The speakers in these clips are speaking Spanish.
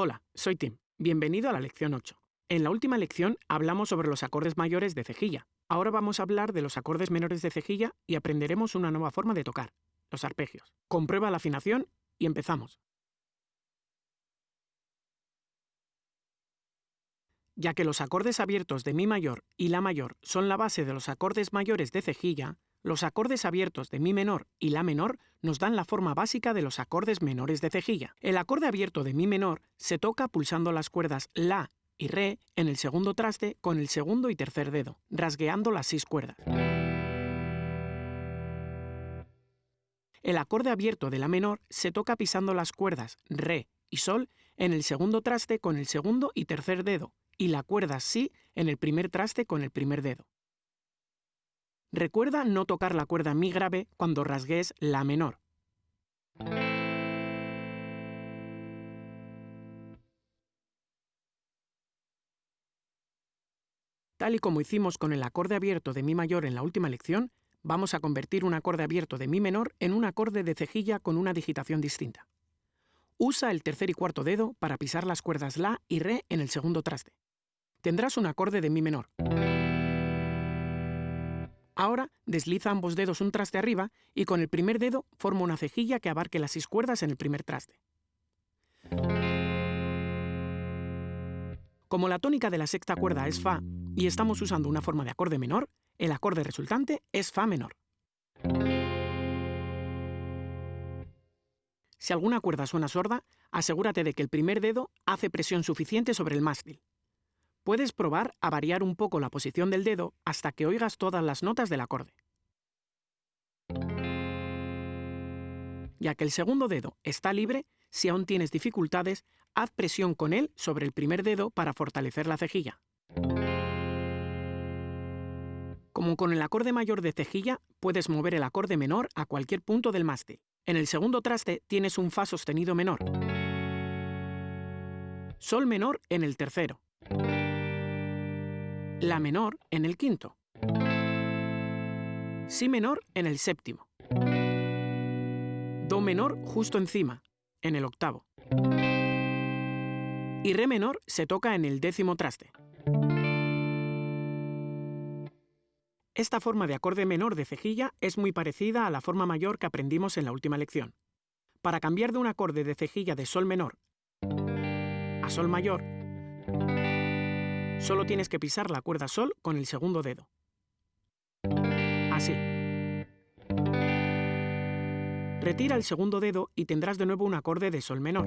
Hola, soy Tim. Bienvenido a la lección 8. En la última lección hablamos sobre los acordes mayores de cejilla. Ahora vamos a hablar de los acordes menores de cejilla y aprenderemos una nueva forma de tocar, los arpegios. Comprueba la afinación y empezamos. Ya que los acordes abiertos de Mi mayor y La mayor son la base de los acordes mayores de cejilla, los acordes abiertos de Mi menor y La menor nos dan la forma básica de los acordes menores de cejilla. El acorde abierto de Mi menor se toca pulsando las cuerdas La y Re en el segundo traste con el segundo y tercer dedo, rasgueando las seis cuerdas. El acorde abierto de La menor se toca pisando las cuerdas Re y Sol en el segundo traste con el segundo y tercer dedo, y la cuerda Si en el primer traste con el primer dedo. Recuerda no tocar la cuerda Mi grave cuando rasgues La menor. Tal y como hicimos con el acorde abierto de Mi mayor en la última lección, vamos a convertir un acorde abierto de Mi menor en un acorde de cejilla con una digitación distinta. Usa el tercer y cuarto dedo para pisar las cuerdas La y Re en el segundo traste. Tendrás un acorde de Mi menor. Ahora desliza ambos dedos un traste arriba y con el primer dedo forma una cejilla que abarque las seis cuerdas en el primer traste. Como la tónica de la sexta cuerda es Fa y estamos usando una forma de acorde menor, el acorde resultante es Fa menor. Si alguna cuerda suena sorda, asegúrate de que el primer dedo hace presión suficiente sobre el mástil. Puedes probar a variar un poco la posición del dedo hasta que oigas todas las notas del acorde. Ya que el segundo dedo está libre, si aún tienes dificultades, haz presión con él sobre el primer dedo para fortalecer la cejilla. Como con el acorde mayor de cejilla, puedes mover el acorde menor a cualquier punto del mástil. En el segundo traste tienes un Fa sostenido menor. Sol menor en el tercero la menor en el quinto, si menor en el séptimo, do menor justo encima, en el octavo, y re menor se toca en el décimo traste. Esta forma de acorde menor de cejilla es muy parecida a la forma mayor que aprendimos en la última lección. Para cambiar de un acorde de cejilla de sol menor a sol mayor, Solo tienes que pisar la cuerda Sol con el segundo dedo. Así. Retira el segundo dedo y tendrás de nuevo un acorde de Sol menor.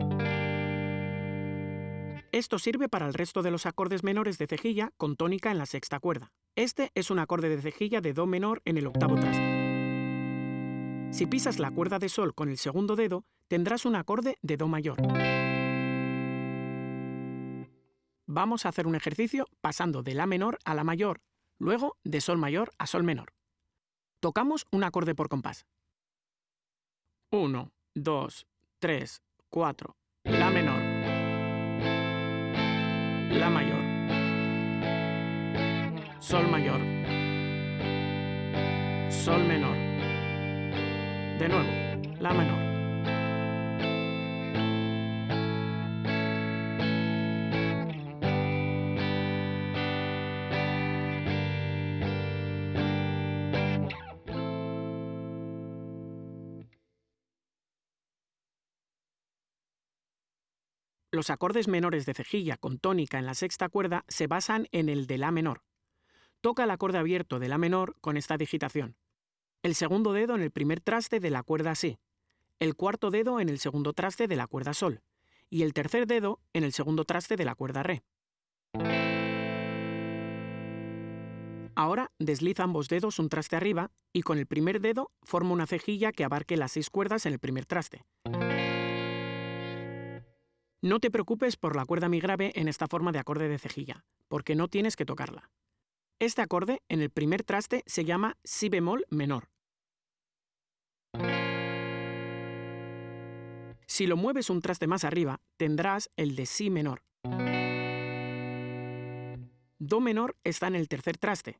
Esto sirve para el resto de los acordes menores de cejilla con tónica en la sexta cuerda. Este es un acorde de cejilla de Do menor en el octavo traste. Si pisas la cuerda de Sol con el segundo dedo, tendrás un acorde de Do mayor. Vamos a hacer un ejercicio pasando de La menor a La mayor, luego de Sol mayor a Sol menor. Tocamos un acorde por compás. 1, 2, 3, 4, La menor, La mayor, Sol mayor, Sol menor, de nuevo, La menor. Los acordes menores de cejilla con tónica en la sexta cuerda se basan en el de La menor. Toca el acorde abierto de La menor con esta digitación. El segundo dedo en el primer traste de la cuerda Si, el cuarto dedo en el segundo traste de la cuerda Sol y el tercer dedo en el segundo traste de la cuerda Re. Ahora desliza ambos dedos un traste arriba y con el primer dedo forma una cejilla que abarque las seis cuerdas en el primer traste. No te preocupes por la cuerda mi grave en esta forma de acorde de cejilla, porque no tienes que tocarla. Este acorde, en el primer traste, se llama Si bemol menor. Si lo mueves un traste más arriba, tendrás el de Si menor. Do menor está en el tercer traste.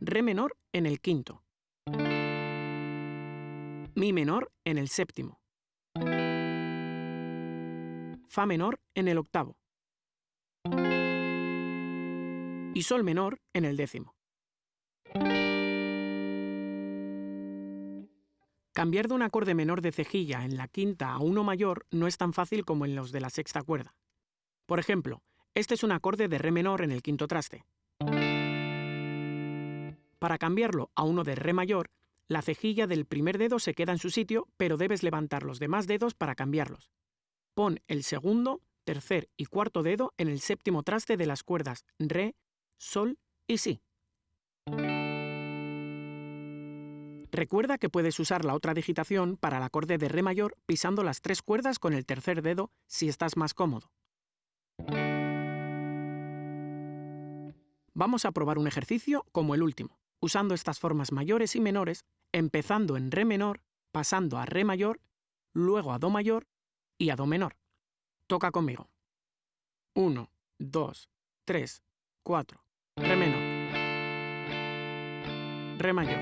Re menor en el quinto. Mi menor en el séptimo. Fa menor en el octavo. Y Sol menor en el décimo. Cambiar de un acorde menor de cejilla en la quinta a uno mayor no es tan fácil como en los de la sexta cuerda. Por ejemplo, este es un acorde de Re menor en el quinto traste. Para cambiarlo a uno de Re mayor, la cejilla del primer dedo se queda en su sitio, pero debes levantar los demás dedos para cambiarlos. Pon el segundo, tercer y cuarto dedo en el séptimo traste de las cuerdas Re, Sol y Si. Recuerda que puedes usar la otra digitación para el acorde de Re mayor pisando las tres cuerdas con el tercer dedo si estás más cómodo. Vamos a probar un ejercicio como el último, usando estas formas mayores y menores, empezando en Re menor, pasando a Re mayor, luego a Do mayor y a Do menor. Toca conmigo. 1, 2, 3, 4. Re menor. Re mayor.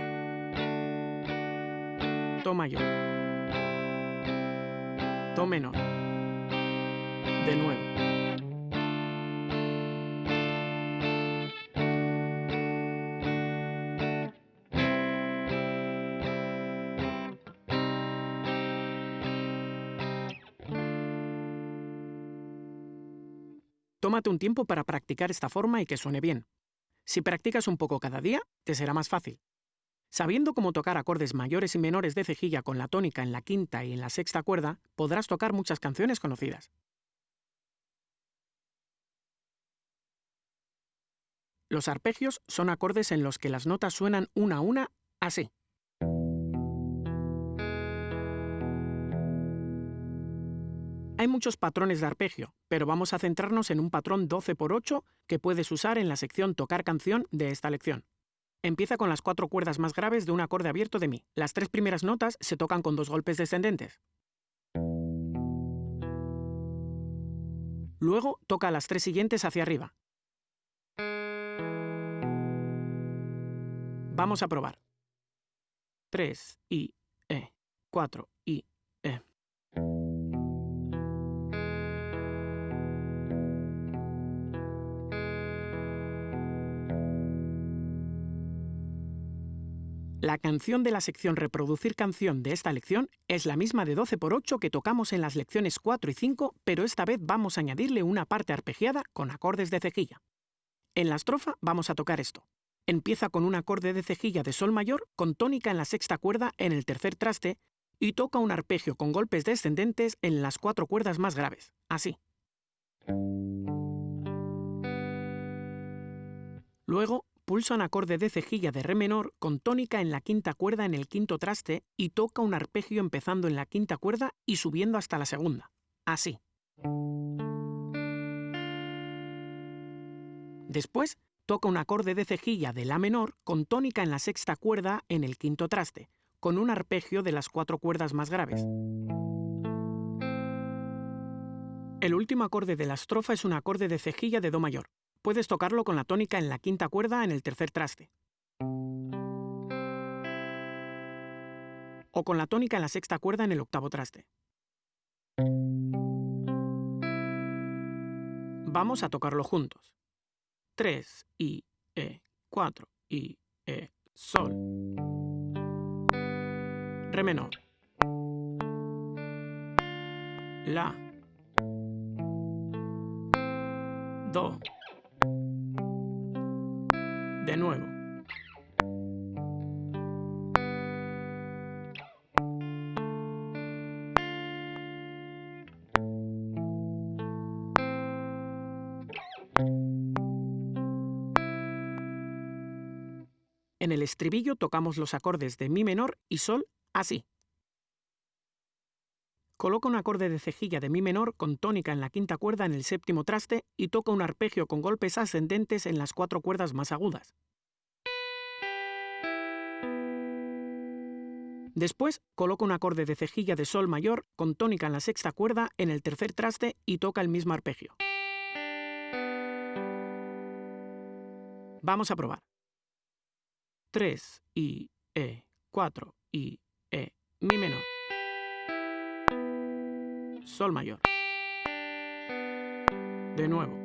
Do mayor. Do menor. De nuevo. Tómate un tiempo para practicar esta forma y que suene bien. Si practicas un poco cada día, te será más fácil. Sabiendo cómo tocar acordes mayores y menores de cejilla con la tónica en la quinta y en la sexta cuerda, podrás tocar muchas canciones conocidas. Los arpegios son acordes en los que las notas suenan una a una así. Hay muchos patrones de arpegio, pero vamos a centrarnos en un patrón 12 x 8 que puedes usar en la sección Tocar canción de esta lección. Empieza con las cuatro cuerdas más graves de un acorde abierto de Mi. Las tres primeras notas se tocan con dos golpes descendentes. Luego toca las tres siguientes hacia arriba. Vamos a probar. 3 y E, 4 y La canción de la sección Reproducir canción de esta lección es la misma de 12 por 8 que tocamos en las lecciones 4 y 5, pero esta vez vamos a añadirle una parte arpegiada con acordes de cejilla. En la estrofa vamos a tocar esto. Empieza con un acorde de cejilla de sol mayor con tónica en la sexta cuerda en el tercer traste y toca un arpegio con golpes descendentes en las cuatro cuerdas más graves, así. Luego pulsa un acorde de cejilla de re menor con tónica en la quinta cuerda en el quinto traste y toca un arpegio empezando en la quinta cuerda y subiendo hasta la segunda. Así. Después, toca un acorde de cejilla de la menor con tónica en la sexta cuerda en el quinto traste, con un arpegio de las cuatro cuerdas más graves. El último acorde de la estrofa es un acorde de cejilla de Do mayor, puedes tocarlo con la tónica en la quinta cuerda en el tercer traste. O con la tónica en la sexta cuerda en el octavo traste. Vamos a tocarlo juntos. 3 y E, 4 y E, Sol. Re menor. La. Do. De nuevo. En el estribillo tocamos los acordes de Mi menor y Sol así. Coloca un acorde de cejilla de Mi menor con tónica en la quinta cuerda en el séptimo traste y toca un arpegio con golpes ascendentes en las cuatro cuerdas más agudas. Después, coloca un acorde de cejilla de Sol mayor con tónica en la sexta cuerda en el tercer traste y toca el mismo arpegio. Vamos a probar. 3 y E, 4 y E, Mi menor. Sol mayor. De nuevo.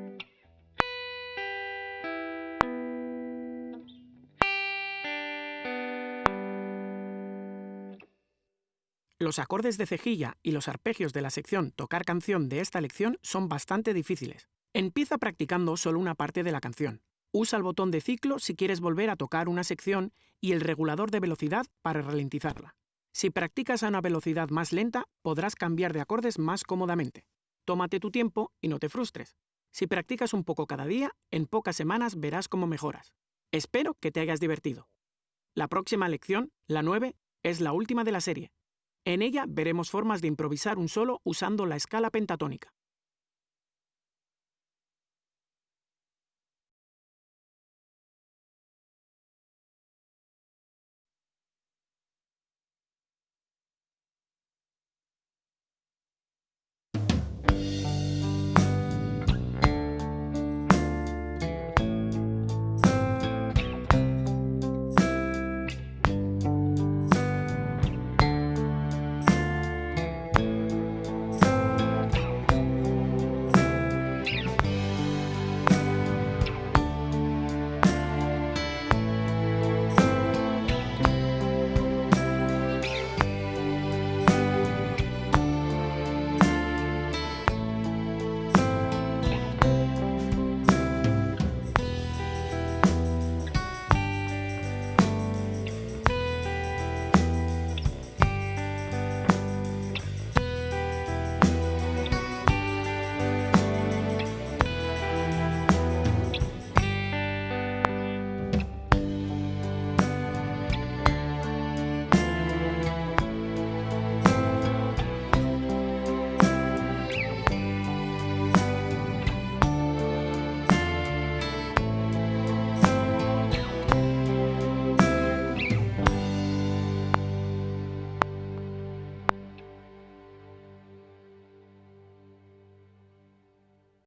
Los acordes de cejilla y los arpegios de la sección Tocar canción de esta lección son bastante difíciles. Empieza practicando solo una parte de la canción. Usa el botón de ciclo si quieres volver a tocar una sección y el regulador de velocidad para ralentizarla. Si practicas a una velocidad más lenta, podrás cambiar de acordes más cómodamente. Tómate tu tiempo y no te frustres. Si practicas un poco cada día, en pocas semanas verás cómo mejoras. Espero que te hayas divertido. La próxima lección, la 9, es la última de la serie. En ella veremos formas de improvisar un solo usando la escala pentatónica.